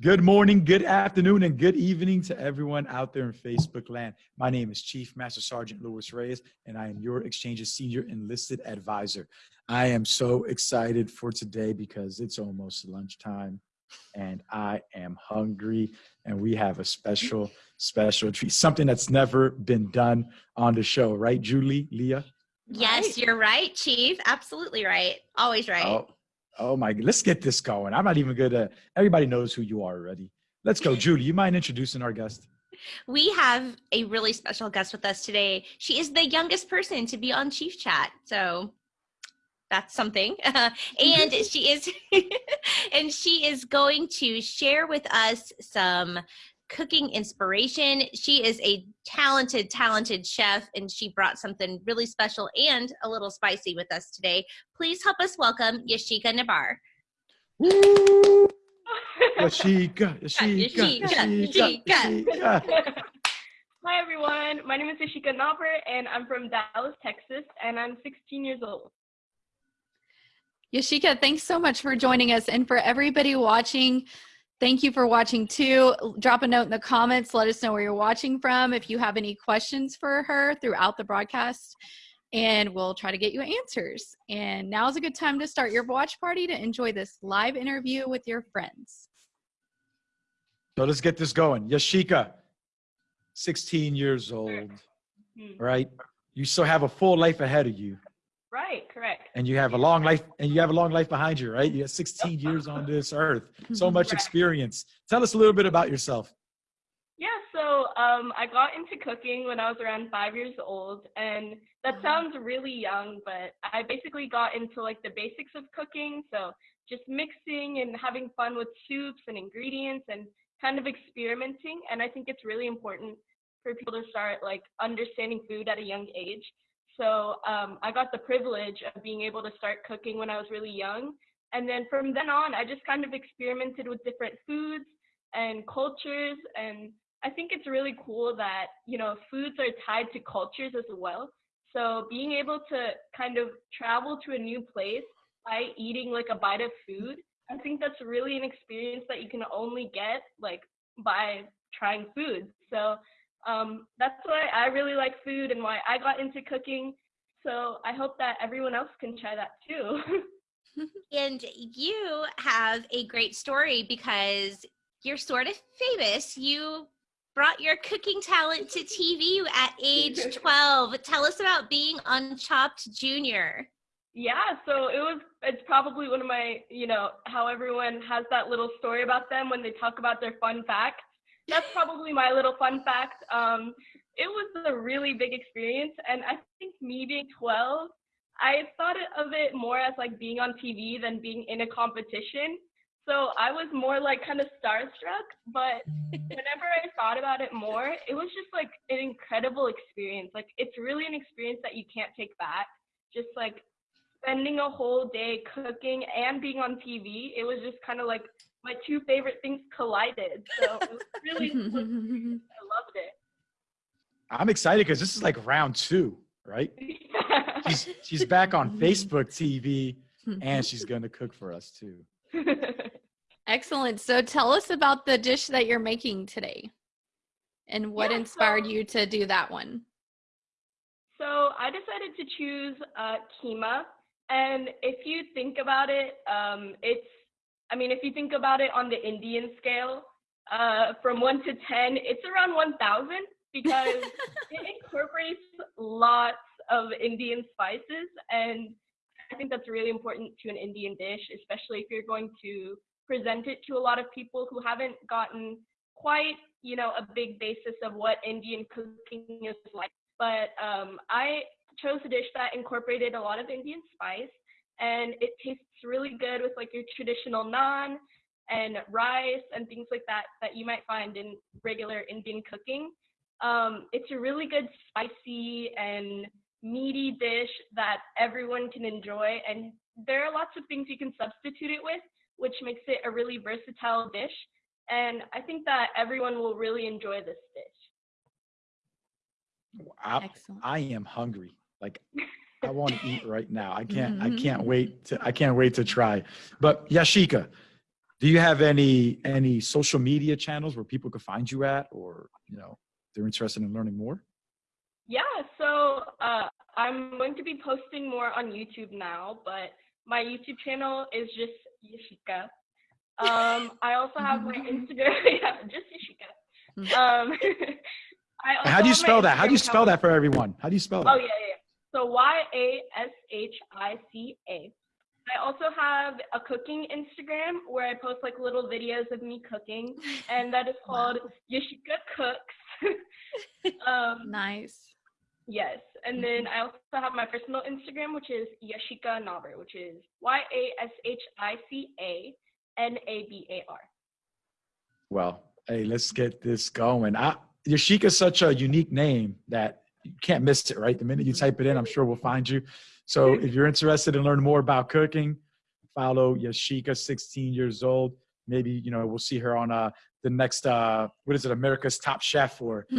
Good morning, good afternoon, and good evening to everyone out there in Facebook land. My name is Chief Master Sergeant Luis Reyes, and I am your Exchange's Senior Enlisted Advisor. I am so excited for today because it's almost lunchtime and I am hungry, and we have a special, special treat, something that's never been done on the show, right, Julie, Leah? Yes, Right. you're right, Chief. Absolutely right. Always right. Oh, oh my, let's get this going. I'm not even gonna, everybody knows who you are already. Let's go. Julie, you mind introducing our guest? We have a really special guest with us today. She is the youngest person to be on Chief Chat. So that's something. and she is and she is going to share with us some cooking inspiration. She is a talented talented chef and she brought something really special and a little spicy with us today. Please help us welcome Yashica Nabar. Woo! Yashica, Yashica, Yashica, Yashica, Yashica. Yashica. Hi everyone, my name is Yashica Nabar and I'm from Dallas, Texas, and I'm 16 years old. Yashica, thanks so much for joining us. And for everybody watching, thank you for watching too. Drop a note in the comments. Let us know where you're watching from. If you have any questions for her throughout the broadcast, and we'll try to get you answers. And now is a good time to start your watch party to enjoy this live interview with your friends. So let's get this going. Yashica, 16 years old, Hmm. right? You still have a full life ahead of you, Right, correct. and you have a long life, and you have a long life behind you, right? You have 16 years on this earth, so much Right. experience. Tell us a little bit about yourself. Yeah, so um, I got into cooking when I was around five years old, and that sounds really young, but I basically got into like the basics of cooking, so just mixing and having fun with soups and ingredients and kind of experimenting. And I think it's really important for people to start like understanding food at a young age. So um, I got the privilege of being able to start cooking when I was really young. And then from then on, I just kind of experimented with different foods and cultures. And I think it's really cool that, you know, foods are tied to cultures as well. So being able to kind of travel to a new place by eating like a bite of food, I think that's really an experience that you can only get like by trying food. So um, that's why I really like food and why I got into cooking. So I hope that everyone else can try that too. And you have a great story because you're sort of famous. You brought your cooking talent to TV at age 12. Tell us about being on Chopped Junior. Yeah, so it was it's probably one of my, you know, how everyone has that little story about them when they talk about their fun facts. That's probably my little fun fact. Um it was a really big experience and I think me being 12, I thought of it more as like being on TV than being in a competition. So I was more like kind of starstruck, but whenever I thought about it more, it was just like an incredible experience. Like it's really an experience that you can't take back. Just like spending a whole day cooking and being on TV, it was just kind of like my two favorite things collided. So it was really, I loved it. I'm excited because this is like round two, right? She's she's back on Facebook TV, and she's gonna cook for us too. Excellent. So tell us about the dish that you're making today and what Yeah, inspired so- you to do that one. So I decided to choose uh, keema, and if you think about it, um, it's I mean, if you think about it on the Indian scale, uh, from one to ten, it's around one thousand because it incorporates lots of Indian spices, and I think that's really important to an Indian dish, especially if you're going to present it to a lot of people who haven't gotten quite, you know, a big basis of what Indian cooking is like. But um, I chose a dish that incorporated a lot of Indian spice, and it tastes really good with like your traditional naan and rice and things like that that you might find in regular Indian cooking. Um, it's a really good spicy and meaty dish that everyone can enjoy, and there are lots of things you can substitute it with, which makes it a really versatile dish. And I think that everyone will really enjoy this dish. I, Excellent. I am hungry. Like I want to eat right now. I can't I can't wait to I can't wait to try. But Yashica, Do you have any any social media channels where people could find you at, or you know, they're interested in learning more? Yeah, so uh, I'm going to be posting more on YouTube now, but my YouTube channel is just Yashica. Um, I also have my Instagram. yeah, just Yashica. Um, I also How do you spell that? How do you spell that for everyone? How do you spell Oh that? yeah, yeah. So Y A S H I C A. I also have a cooking Instagram where I post like little videos of me cooking, and that is called Yashica Cooks. um, Nice. yes, and then I also have my personal Instagram, which is Yashica Nabar, which is Y A S H I C A N A B A R. Well, hey, let's get this going. I, Yashica's such a unique name that you can't miss it, right? The minute you type it in, I'm sure we'll find you. So if you're interested in learning more about cooking, follow Yashica, 16 years old. Maybe, you know, we'll see her on uh, the next, uh, what is it, America's Top Chef or,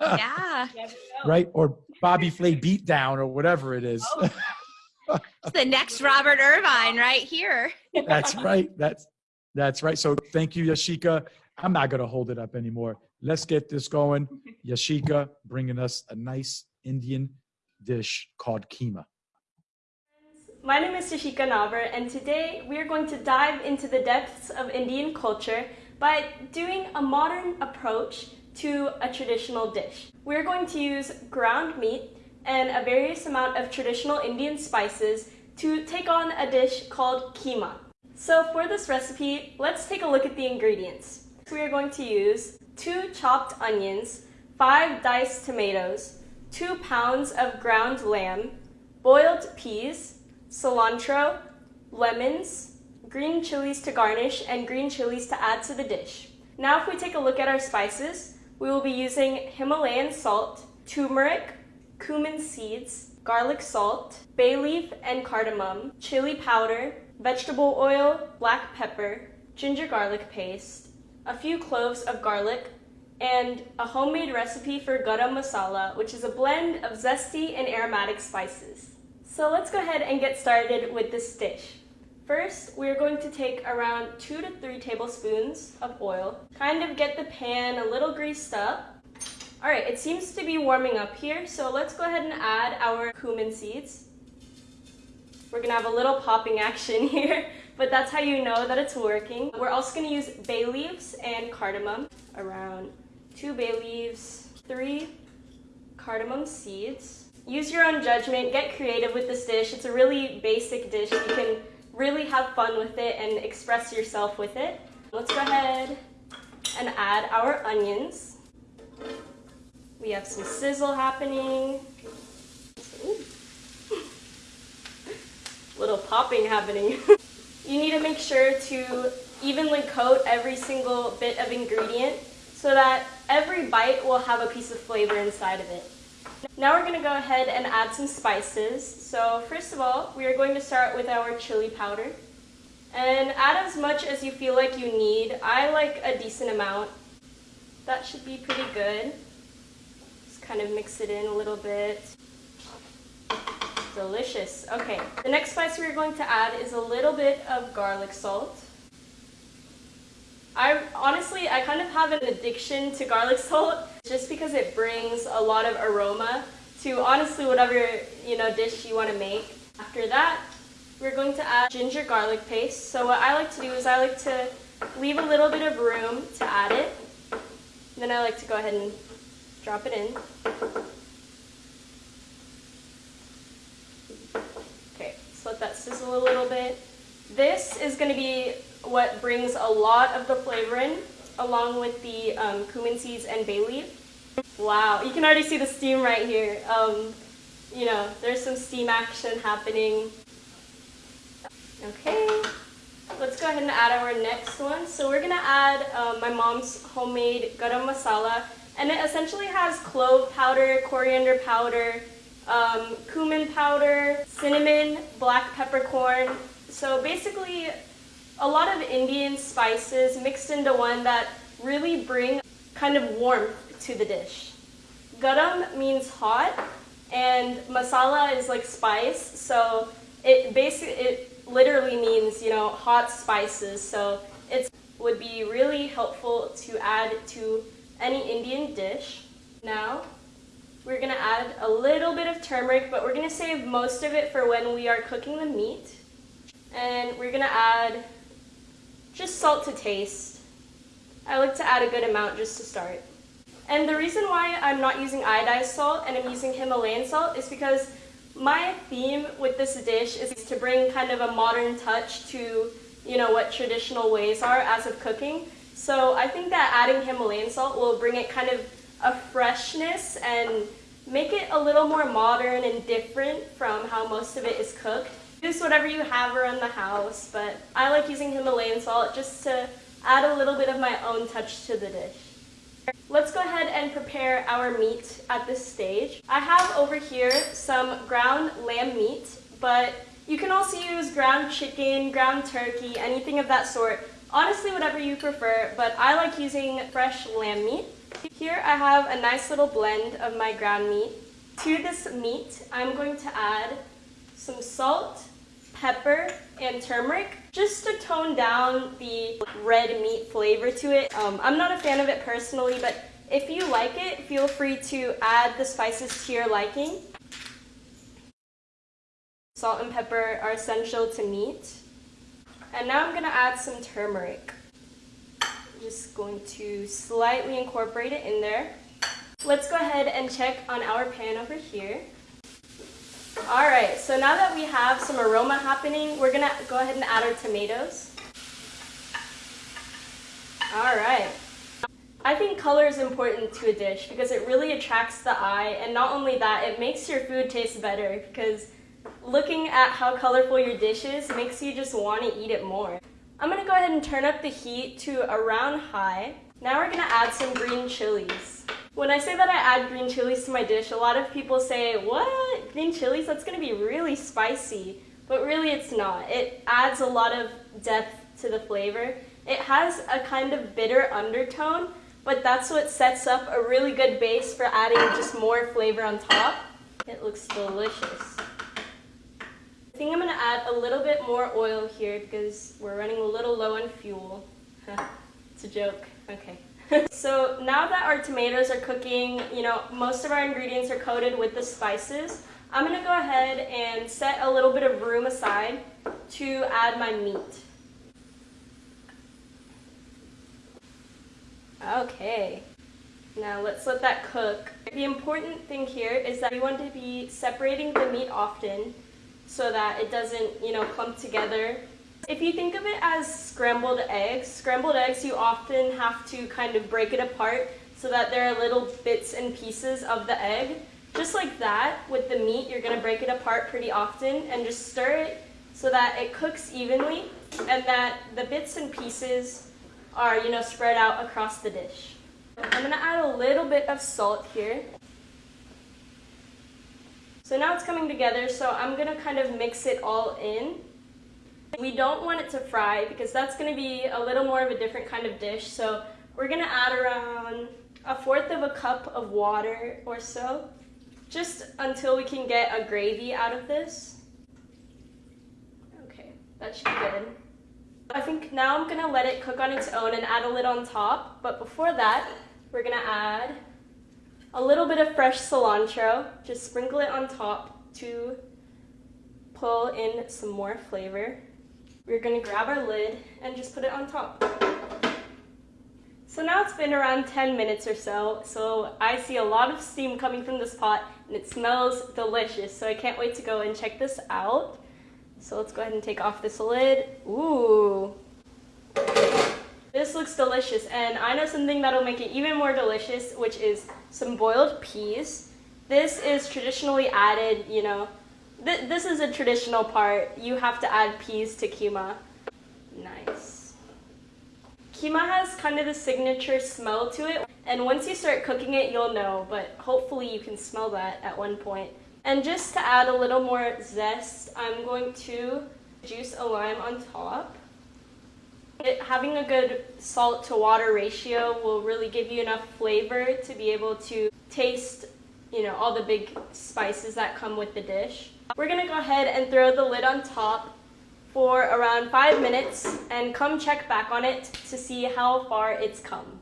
Yeah. Right? Or Bobby Flay Beatdown or whatever it is. Oh. It's the next Robert Irvine right here. That's right. That's that's right. So thank you, Yashica. I'm not gonna hold it up anymore. Let's get this going. Yashica bringing us a nice Indian dish called keema. My name is Yashica Nabar, and today we are going to dive into the depths of Indian culture by doing a modern approach to a traditional dish. We're going to use ground meat and a various amount of traditional Indian spices to take on a dish called keema. So for this recipe, let's take a look at the ingredients. We are going to use two chopped onions, five diced tomatoes, two pounds of ground lamb, boiled peas, cilantro, lemons, green chilies to garnish, and green chilies to add to the dish. Now if we take a look at our spices, we will be using Himalayan salt, turmeric, cumin seeds, garlic salt, bay leaf and cardamom, chili powder, vegetable oil, black pepper, ginger garlic paste, a few cloves of garlic, and a homemade recipe for garam masala, which is a blend of zesty and aromatic spices. So let's go ahead and get started with this dish. First, we're going to take around two to three tablespoons of oil, kind of get the pan a little greased up. All right, it seems to be warming up here, so let's go ahead and add our cumin seeds. We're gonna have a little popping action here, but that's how you know that it's working. We're also gonna use bay leaves and cardamom, around two bay leaves, three cardamom seeds. Use your own judgment, get creative with this dish. It's a really basic dish. You can really have fun with it and express yourself with it. Let's go ahead and add our onions. We have some sizzle happening. Ooh. Little popping happening. you need to make sure to evenly coat every single bit of ingredient so that every bite will have a piece of flavor inside of it. Now we're gonna go ahead and add some spices. So first of all, we are going to start with our chili powder. And add as much as you feel like you need. I like a decent amount. That should be pretty good. Just kind of mix it in a little bit. Delicious. Okay, the next spice we're going to add is a little bit of garlic salt. I honestly, I kind of have an addiction to garlic salt just because it brings a lot of aroma to honestly whatever, you know, dish you want to make. After that, we're going to add ginger garlic paste. So what I like to do is I like to leave a little bit of room to add it. Then I like to go ahead and drop it in. Okay, just let that sizzle a little bit. This is going to be what brings a lot of the flavor in, along with the um, cumin seeds and bay leaf. Wow, you can already see the steam right here. Um, you know, there's some steam action happening. Okay, let's go ahead and add our next one. So we're gonna add um, my mom's homemade garam masala, and it essentially has clove powder, coriander powder, um, cumin powder, cinnamon, black peppercorn. So basically, a lot of Indian spices mixed into one that really bring kind of warmth to the dish. Garam means hot, and masala is like spice, so it basically it literally means, you know, hot spices. So it would be really helpful to add to any Indian dish. Now, we're gonna add a little bit of turmeric, but we're gonna save most of it for when we are cooking the meat. And we're gonna add just salt to taste. I like to add a good amount just to start. And the reason why I'm not using iodized salt and I'm using Himalayan salt is because my theme with this dish is to bring kind of a modern touch to, you know, what traditional ways are as of cooking. So I think that adding Himalayan salt will bring it kind of a freshness and make it a little more modern and different from how most of it is cooked. Use whatever you have around the house, but I like using Himalayan salt just to add a little bit of my own touch to the dish. Let's go ahead and prepare our meat at this stage. I have over here some ground lamb meat, but you can also use ground chicken, ground turkey, anything of that sort. Honestly, whatever you prefer, but I like using fresh lamb meat. Here I have a nice little blend of my ground meat. To this meat, I'm going to add some salt, pepper, and turmeric just to tone down the red meat flavor to it. Um, I'm not a fan of it personally, but if you like it, feel free to add the spices to your liking. Salt and pepper are essential to meat. And now I'm gonna add some turmeric. I'm just going to slightly incorporate it in there. Let's go ahead and check on our pan over here. All right, so now that we have some aroma happening, we're gonna go ahead and add our tomatoes. All right. I think color is important to a dish because it really attracts the eye, and not only that, it makes your food taste better because looking at how colorful your dish is makes you just want to eat it more. I'm gonna go ahead and turn up the heat to around high. Now we're gonna add some green chilies. When I say that I add green chilies to my dish, a lot of people say, what? Green chilies? That's going to be really spicy. But really it's not. It adds a lot of depth to the flavor. It has a kind of bitter undertone, but that's what sets up a really good base for adding just more flavor on top. It looks delicious. Think I'm to add a little bit more oil here because we're running a little low on fuel. it's a joke. Okay. so now that our tomatoes are cooking, you know, most of our ingredients are coated with the spices, I'm gonna go ahead and set a little bit of room aside to add my meat. Okay, now let's let that cook. The important thing here is that we want to be separating the meat often so that it doesn't, you know, clump together if you think of it as scrambled eggs, scrambled eggs you often have to kind of break it apart so that there are little bits and pieces of the egg. Just like that, with the meat, you're gonna break it apart pretty often and just stir it so that it cooks evenly and that the bits and pieces are, you know, spread out across the dish. I'm gonna add a little bit of salt here. So now it's coming together, so I'm gonna kind of mix it all in. We don't want it to fry because that's to be a little more of a different kind of dish. So we're to add around a fourth of a cup of water or so, just until we can get a gravy out of this. Okay, that should be good. I think now I'm to let it cook on its own and add a lid on top. But before that, we're to add a little bit of fresh cilantro. Just sprinkle it on top to pull in some more flavor. We're gonna grab our lid and just put it on top. So now it's been around 10 minutes or so, so I see a lot of steam coming from this pot and it smells delicious, so I can't wait to go and check this out. So let's go ahead and take off this lid. Ooh. This looks delicious, and I know something that'll make it even more delicious, which is some boiled peas. This is traditionally added, you know, Th this is a traditional part. You have to add peas to keema. Nice. Keema has kind of the signature smell to it, and once you start cooking it, you'll know, but hopefully you can smell that at one point. And just to add a little more zest, I'm going to juice a lime on top. It, having a good salt to water ratio will really give you enough flavor to be able to taste you know, all the big spices that come with the dish. We're gonna go ahead and throw the lid on top for around five minutes and come check back on it to see how far it's come.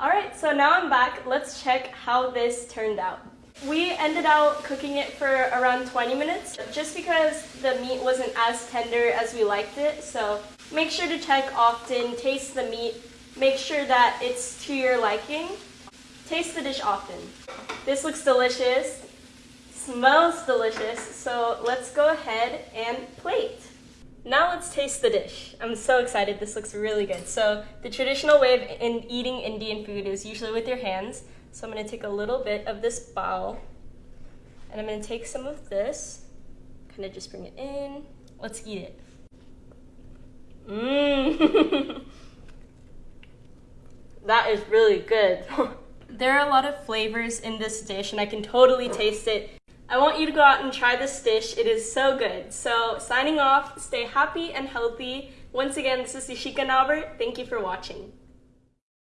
Alright, so now I'm back. Let's check how this turned out. We ended out cooking it for around 20 minutes just because the meat wasn't as tender as we liked it. So make sure to check often, taste the meat, make sure that it's to your liking. Taste the dish often. This looks delicious, smells delicious, so let's go ahead and plate. Now let's taste the dish. I'm so excited, this looks really good. So the traditional way of in eating Indian food is usually with your hands. So I'm gonna take a little bit of this bowl and I'm gonna take some of this, kind of just bring it in. Let's eat it. Mmm. that is really good. there are a lot of flavors in this dish and I can totally taste it. I want you to go out and try this dish. It is so good. So signing off, stay happy and healthy. Once again, this is Yashica Nabar. Thank you for watching.